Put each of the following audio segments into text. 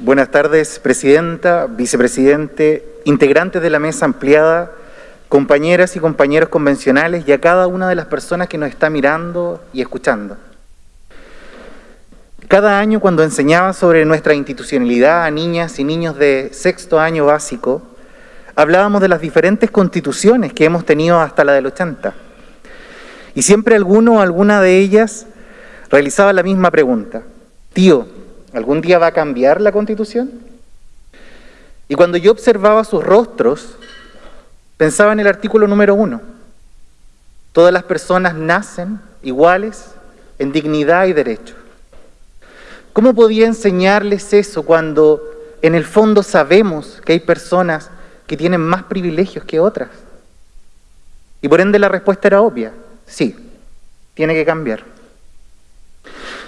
Buenas tardes, Presidenta, Vicepresidente, integrantes de la mesa ampliada, compañeras y compañeros convencionales y a cada una de las personas que nos está mirando y escuchando. Cada año cuando enseñaba sobre nuestra institucionalidad a niñas y niños de sexto año básico, hablábamos de las diferentes constituciones que hemos tenido hasta la del 80. Y siempre alguno o alguna de ellas realizaba la misma pregunta. Tío, ¿algún día va a cambiar la constitución? Y cuando yo observaba sus rostros, pensaba en el artículo número uno. Todas las personas nacen iguales en dignidad y derecho. ¿Cómo podía enseñarles eso cuando en el fondo sabemos que hay personas que tienen más privilegios que otras? Y por ende la respuesta era obvia, sí, tiene que cambiar.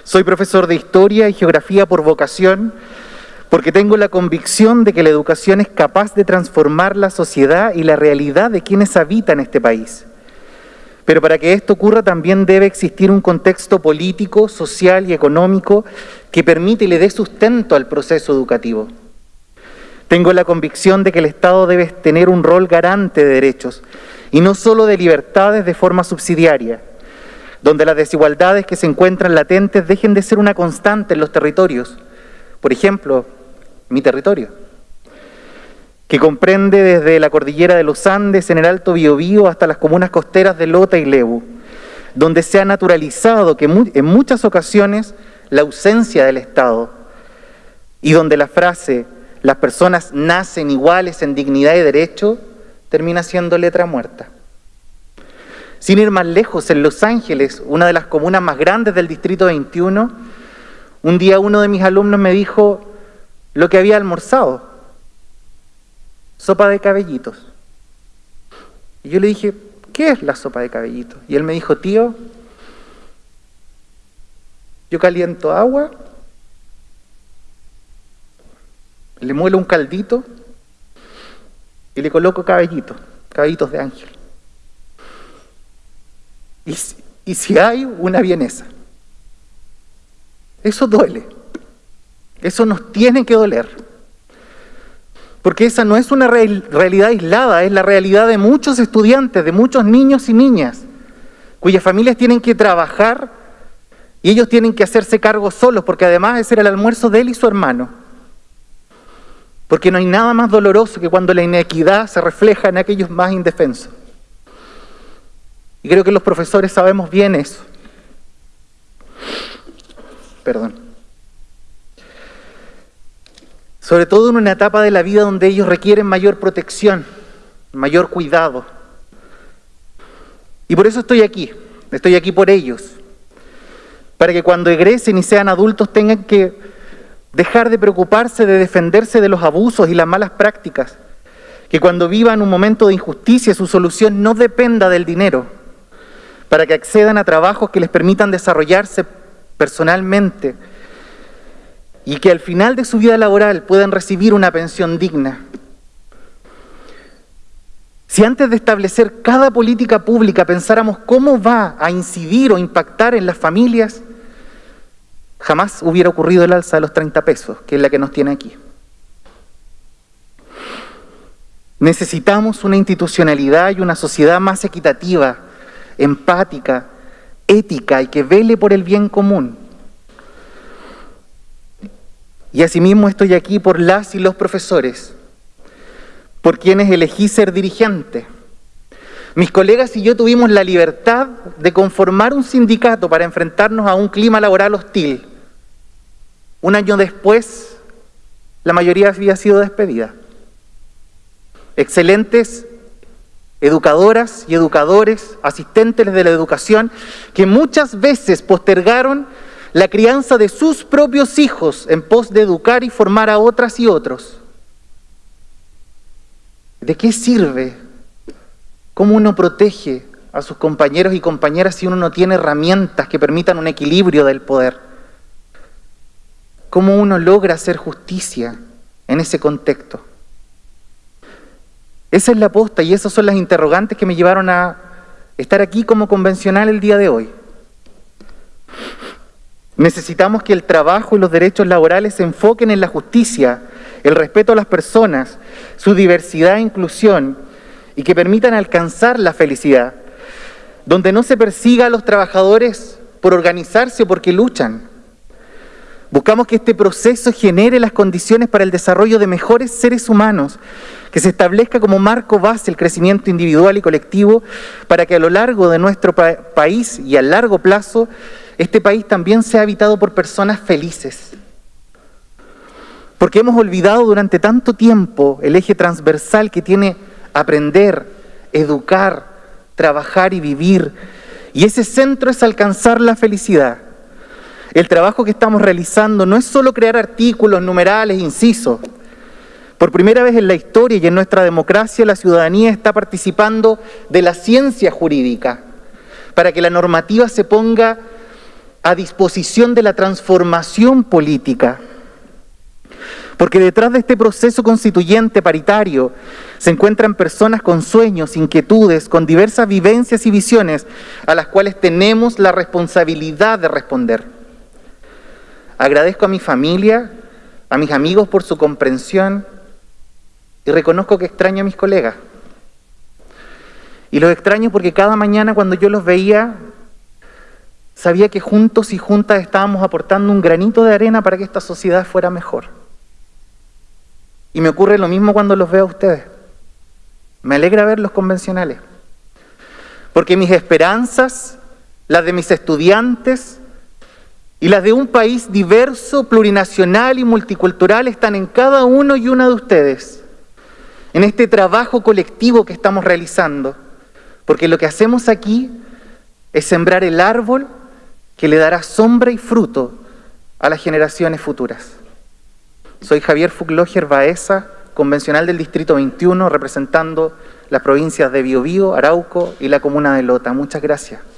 Soy profesor de Historia y Geografía por vocación porque tengo la convicción de que la educación es capaz de transformar la sociedad y la realidad de quienes habitan este país. Pero para que esto ocurra también debe existir un contexto político, social y económico que permite y le dé sustento al proceso educativo. Tengo la convicción de que el Estado debe tener un rol garante de derechos y no solo de libertades de forma subsidiaria, donde las desigualdades que se encuentran latentes dejen de ser una constante en los territorios. Por ejemplo, mi territorio que comprende desde la cordillera de los Andes en el Alto Biobío hasta las comunas costeras de Lota y Lebu, donde se ha naturalizado que en muchas ocasiones la ausencia del Estado y donde la frase las personas nacen iguales en dignidad y derecho termina siendo letra muerta. Sin ir más lejos, en Los Ángeles, una de las comunas más grandes del Distrito 21, un día uno de mis alumnos me dijo lo que había almorzado sopa de cabellitos. Y yo le dije, ¿qué es la sopa de cabellitos? Y él me dijo, tío, yo caliento agua, le muelo un caldito y le coloco cabellitos, cabellitos de ángel. Y, si hay una vienesa, eso duele, eso nos tiene que doler. Porque esa no es una realidad aislada, es la realidad de muchos estudiantes, de muchos niños y niñas, cuyas familias tienen que trabajar y ellos tienen que hacerse cargo solos, porque además ese era el almuerzo de él y su hermano. Porque no hay nada más doloroso que cuando la inequidad se refleja en aquellos más indefensos. Y creo que los profesores sabemos bien eso. Perdón sobre todo en una etapa de la vida donde ellos requieren mayor protección, mayor cuidado. Y por eso estoy aquí, estoy aquí por ellos, para que cuando egresen y sean adultos tengan que dejar de preocuparse de defenderse de los abusos y las malas prácticas, que cuando vivan un momento de injusticia su solución no dependa del dinero, para que accedan a trabajos que les permitan desarrollarse personalmente, y que al final de su vida laboral puedan recibir una pensión digna. Si antes de establecer cada política pública pensáramos cómo va a incidir o impactar en las familias, jamás hubiera ocurrido el alza de los 30 pesos, que es la que nos tiene aquí. Necesitamos una institucionalidad y una sociedad más equitativa, empática, ética y que vele por el bien común. Y asimismo estoy aquí por las y los profesores, por quienes elegí ser dirigente. Mis colegas y yo tuvimos la libertad de conformar un sindicato para enfrentarnos a un clima laboral hostil. Un año después, la mayoría había sido despedida. Excelentes educadoras y educadores, asistentes de la educación, que muchas veces postergaron la crianza de sus propios hijos en pos de educar y formar a otras y otros. ¿De qué sirve? ¿Cómo uno protege a sus compañeros y compañeras si uno no tiene herramientas que permitan un equilibrio del poder? ¿Cómo uno logra hacer justicia en ese contexto? Esa es la posta y esas son las interrogantes que me llevaron a estar aquí como convencional el día de hoy. Necesitamos que el trabajo y los derechos laborales se enfoquen en la justicia, el respeto a las personas, su diversidad e inclusión y que permitan alcanzar la felicidad, donde no se persiga a los trabajadores por organizarse o porque luchan. Buscamos que este proceso genere las condiciones para el desarrollo de mejores seres humanos, que se establezca como marco base el crecimiento individual y colectivo para que a lo largo de nuestro país y a largo plazo este país también sea habitado por personas felices. Porque hemos olvidado durante tanto tiempo el eje transversal que tiene aprender, educar, trabajar y vivir. Y ese centro es alcanzar la felicidad. El trabajo que estamos realizando no es solo crear artículos, numerales, incisos. Por primera vez en la historia y en nuestra democracia la ciudadanía está participando de la ciencia jurídica para que la normativa se ponga a disposición de la transformación política. Porque detrás de este proceso constituyente paritario se encuentran personas con sueños, inquietudes, con diversas vivencias y visiones a las cuales tenemos la responsabilidad de responder. Agradezco a mi familia, a mis amigos por su comprensión y reconozco que extraño a mis colegas. Y los extraño porque cada mañana cuando yo los veía, sabía que juntos y juntas estábamos aportando un granito de arena para que esta sociedad fuera mejor. Y me ocurre lo mismo cuando los veo a ustedes. Me alegra ver los convencionales. Porque mis esperanzas, las de mis estudiantes y las de un país diverso, plurinacional y multicultural están en cada uno y una de ustedes. En este trabajo colectivo que estamos realizando. Porque lo que hacemos aquí es sembrar el árbol que le dará sombra y fruto a las generaciones futuras. Soy Javier Fugloger Baeza, convencional del Distrito 21, representando las provincias de Biobío, Arauco y la comuna de Lota. Muchas gracias.